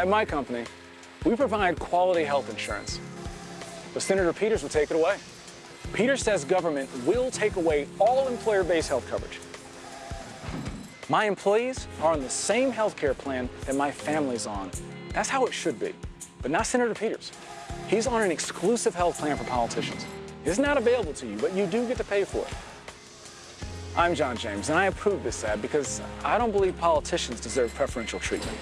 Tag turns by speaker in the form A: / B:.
A: At my company, we provide quality health insurance. But Senator Peters will take it away. Peters says government will take away all employer-based health coverage. My employees are on the same health care plan that my family's on. That's how it should be. But not Senator Peters. He's on an exclusive health plan for politicians. It's not available to you, but you do get to pay for it. I'm John James, and I approve this ad because I don't believe politicians deserve preferential treatment.